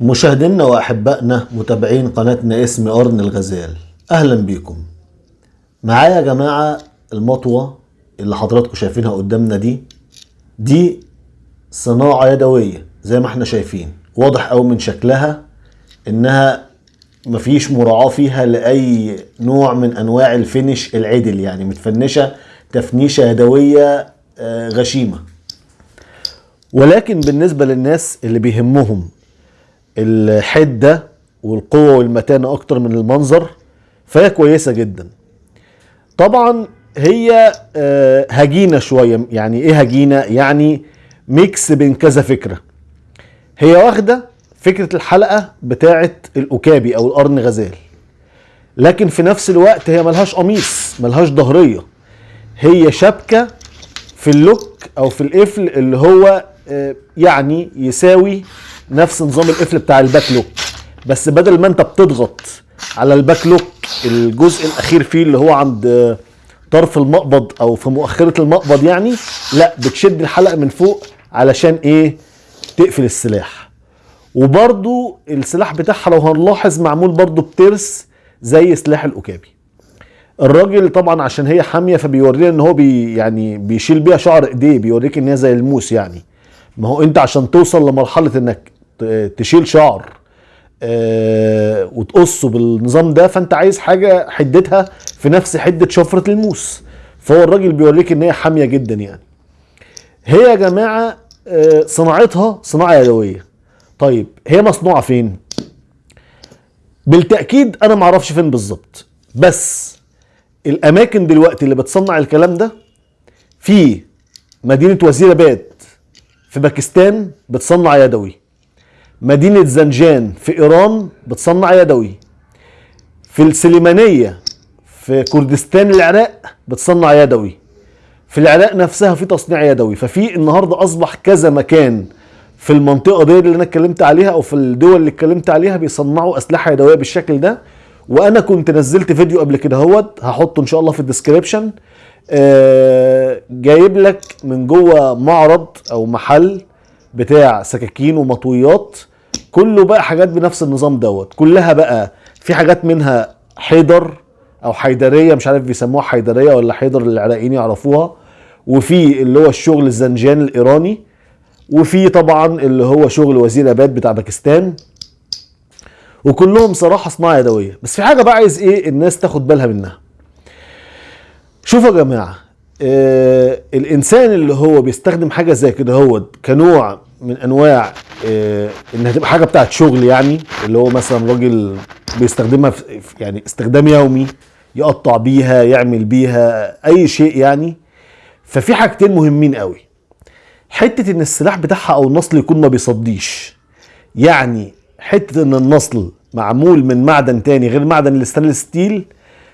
مشاهدينا واحبائنا متابعين قناتنا اسم قرن الغزال أهلا بيكم. معايا يا جماعة المطوة اللي حضراتكم شايفينها قدامنا دي دي صناعة يدوية زي ما إحنا شايفين. واضح قوي من شكلها إنها مفيش مراعاة فيها لأي نوع من أنواع الفينش العدل يعني متفنشة تفنيشة يدوية آه، غشيمة. ولكن بالنسبة للناس اللي بيهمهم الحدة والقوة والمتانة أكتر من المنظر فهي كويسة جدا. طبعا هي آه، هجينة شوية يعني إيه هجينة؟ يعني ميكس بين كذا فكرة. هي واخدة فكرة الحلقة بتاعه الأوكابي أو القرن غزال. لكن في نفس الوقت هي ملهاش قميص ملهاش ظهرية. هي شبكة في ال lock أو في القفل اللي هو آه، يعني يساوي نفس نظام القفل بتاع ال back lock بس بدل ما انت بتضغط على ال back lock الجزء الأخير فيه اللي هو عند طرف المقبض أو في مؤخرة المقبض يعني لا بتشد الحلقة من فوق علشان إيه؟ تقفل السلاح. وبرضو السلاح بتاعها لو هنلاحظ معمول برضو بترس زي سلاح الأوكابي. الراجل طبعا عشان هي حامية فبيورينا إن هو بي يعني بيشيل بيها شعر إيديه بيوريك إن هي زي الموس يعني. ما هو أنت عشان توصل لمرحلة إنك تشيل شعر آه وتقصه بالنظام ده فانت عايز حاجة حدتها في نفس حدة شفرة الموس. فهو الراجل بيوريك إن هي حامية جدا يعني. هي يا جماعة آه صناعتها صناعة يدوية. طيب هي مصنوعة فين؟ بالتأكيد أنا معرفش فين بالظبط. بس الأماكن دلوقتي اللي بتصنع الكلام ده في مدينة وزيراباد في باكستان بتصنع يدوي. مدينة زنجان في إيران بتصنع يدوي. في السليمانية في كردستان العراق بتصنع يدوي. في العراق نفسها في تصنيع يدوي. ففي النهارده أصبح كذا مكان في المنطقة دي اللي أنا اتكلمت عليها أو في الدول اللي اتكلمت عليها بيصنعوا أسلحة يدوية بالشكل ده. وأنا كنت نزلت فيديو قبل كده أهوت هحطه إن شاء الله في ال description. آه، جايب لك من جوه معرض أو محل بتاع سكاكين ومطويات. كله بقى حاجات بنفس النظام دوت. كلها بقى في حاجات منها حيدر أو حيدرية مش عارف بيسموها حيدرية ولا حيدر العراقيين يعرفوها. وفي اللي هو الشغل الزنجان الإيراني. وفي طبعا اللي هو شغل وزير آباد بتاع باكستان. وكلهم صراحة صناعة يدوية. بس في حاجة بقى عايز إيه الناس تاخد بالها منها. شوفوا يا جماعة آه الإنسان اللي هو بيستخدم حاجة زي كده هو كنوع من أنواع آه إنها تبقى حاجة بتاعت شغل يعني اللي هو مثلا راجل بيستخدمها في يعني استخدام يومي يقطع بيها يعمل بيها أي شيء يعني. ففي حاجتين مهمين قوي. حتة إن السلاح بتاعها أو النصل يكون ما بيصديش. يعني حتة إن النصل معمول من معدن تاني غير معدن ال stainless steel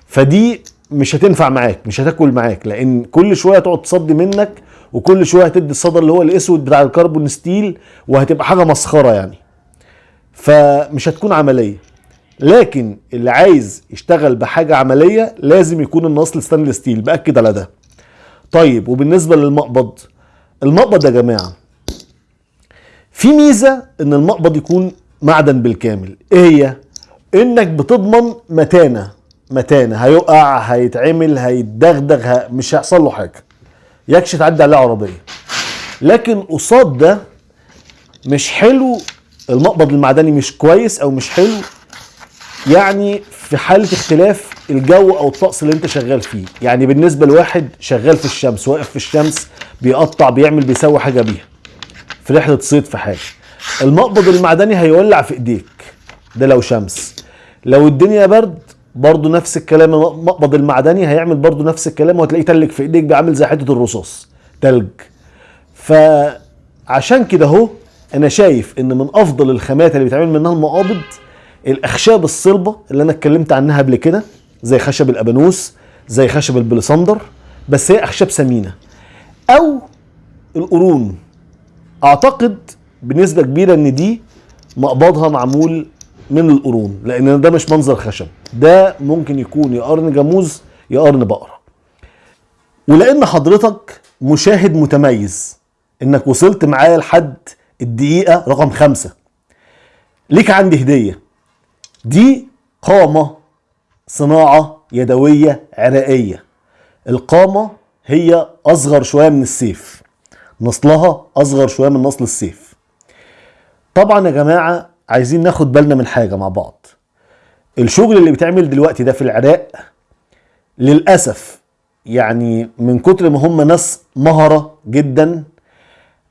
فدي مش هتنفع معاك مش هتاكل معاك لأن كل شوية تقعد تصدي منك وكل شوية هتدي الصدى اللي هو الأسود بتاع ال carbon steel وهتبقى حاجة مسخرة يعني. فمش هتكون عملية. لكن اللي عايز يشتغل بحاجة عملية لازم يكون النصل stainless steel. بأكد على ده. طيب وبالنسبة للمقبض. المقبض يا جماعة في ميزة إن المقبض يكون معدن بالكامل. إيه هي؟ إنك بتضمن متانة. متانة. هيقع هيتعمل هيتدغدغ. مش هيحصل له حاجة. يكش تعدي عليه عربية. لكن قصاد ده مش حلو المقبض المعدني مش كويس أو مش حلو يعني في حالة اختلاف الجو أو الطقس اللي أنت شغال فيه. يعني بالنسبة لواحد شغال في الشمس واقف في الشمس بيقطع بيعمل بيسوي حاجة بيها. في رحلة صيد في حاجة. المقبض المعدني هيولع في إيديك. ده لو شمس. لو الدنيا برد برضه نفس الكلام المقبض المعدني هيعمل برضه نفس الكلام وهتلاقيه تلج في ايديك بيعمل زي حتة الرصاص. تلج. فعشان كده اهو أنا شايف ان من افضل الخامات اللي بيتعمل منها المقابض الاخشاب الصلبة اللي أنا اتكلمت عنها قبل كده زي خشب الأبانوس زي خشب البلسندر بس هي أخشاب ثمينه أو القرون. أعتقد بنسبة كبيرة إن دي مقبضها معمول من القرون لأن ده مش منظر خشب. ده ممكن يكون يا قرن جاموس يا قرن بقرة. ولأن حضرتك مشاهد متميز إنك وصلت معايا لحد الدقيقة رقم خمسة. ليك عندي هدية. دي قامة صناعة يدوية عراقية. القامة هي أصغر شوية من السيف. نصلها أصغر شوية من نصل السيف. طبعا يا جماعة عايزين ناخد بالنا من حاجة مع بعض. الشغل اللي بيتعمل دلوقتي ده في العراق للأسف يعني من كتر ما هم ناس مهرة جدا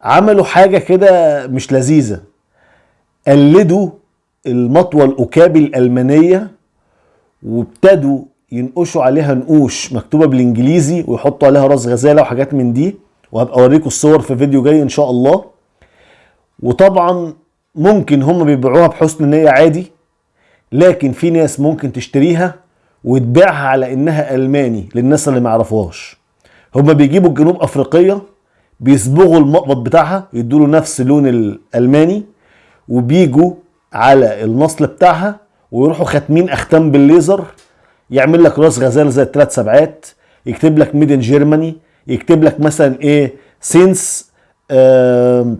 عملوا حاجة كده مش لذيذة. قلدوا المطوة الأوكابي الألمانية وابتدوا ينقشوا عليها نقوش مكتوبة بالإنجليزي ويحطوا عليها راس غزالة وحاجات من دي. وهبقى أوريكم الصور في فيديو جاي إن شاء الله. وطبعا ممكن هم بيبيعوها بحسن نية عادي لكن في ناس ممكن تشتريها وتبيعها على إنها ألماني للناس اللي ما يعرفوهاش. هم بيجيبوا الجنوب أفريقية بيصبغوا المقبض بتاعها يدوا له نفس لون الألماني وبيجوا على النصل بتاعها ويروحوا خاتمين أختام بالليزر يعمل لك راس غزال زي الثلاث سبعات يكتب لك ميدن جيرماني يكتب لك مثلا إيه since آه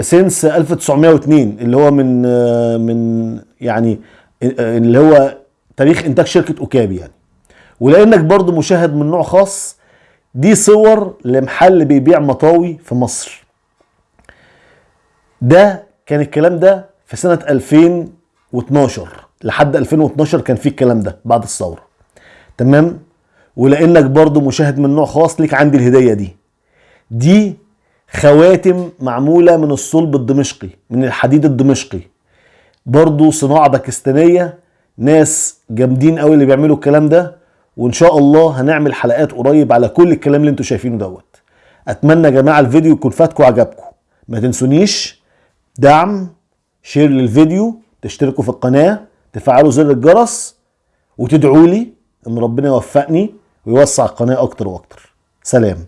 since 1902 اللي هو من آه من يعني آه اللي هو تاريخ إنتاج شركة أوكابي يعني. ولأنك برضو مشاهد من نوع خاص دي صور لمحل بيبيع مطاوي في مصر. ده كان الكلام ده في سنة 2012 لحد 2012 كان في الكلام ده بعد الثورة. تمام؟ ولأنك برضو مشاهد من نوع خاص ليك عندي الهدية دي. دي خواتم معمولة من الصلب الدمشقي من الحديد الدمشقي. برضو صناعة باكستانية ناس جامدين قوي اللي بيعملوا الكلام ده وإن شاء الله هنعمل حلقات قريب على كل الكلام اللي أنتوا شايفينه دوت. أتمنى يا جماعة الفيديو يكون فاتكم وعجبكم. ما تنسونيش دعم شير للفيديو تشتركوا في القناة تفعلوا زر الجرس وتدعوا لي إن ربنا يوفقني ويوسع القناة أكتر وأكتر. سلام.